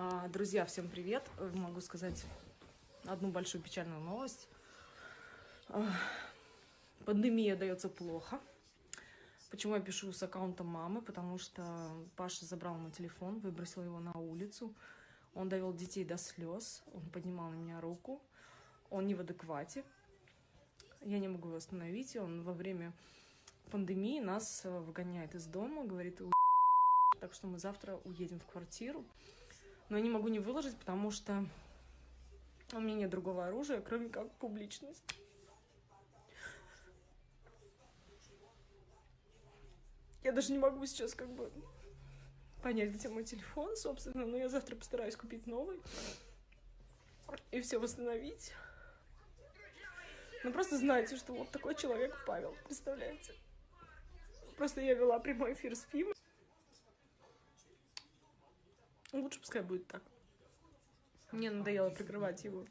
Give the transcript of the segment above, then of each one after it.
А, Друзья, всем привет! Могу сказать одну большую печальную новость. А, Пандемия дается плохо. Почему я пишу с аккаунта мамы? Потому что Паша забрал мой телефон, выбросил его на улицу. Он довел детей до слез, он поднимал на меня руку. Он не в адеквате. Я не могу его остановить. Он во время пандемии нас э, выгоняет из дома, говорит, так что мы завтра уедем в квартиру. Но я не могу не выложить, потому что у меня нет другого оружия, кроме как публичность. Я даже не могу сейчас как бы понять, где мой телефон, собственно, но я завтра постараюсь купить новый и все восстановить. Ну просто знаете, что вот такой человек Павел, представляете? Просто я вела прямой эфир с Фимой. Лучше пускай будет так. Мне надоело прикрывать его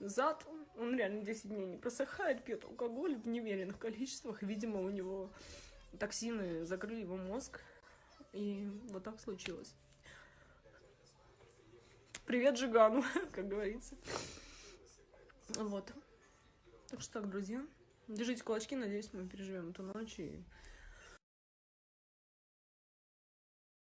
зад. Он реально 10 дней не просыхает, пьет алкоголь в немеренных количествах. Видимо, у него токсины закрыли его мозг. И вот так случилось. Привет Жигану, как говорится. Вот. Так что так, друзья. Держите кулачки, надеюсь, мы переживем эту ночь и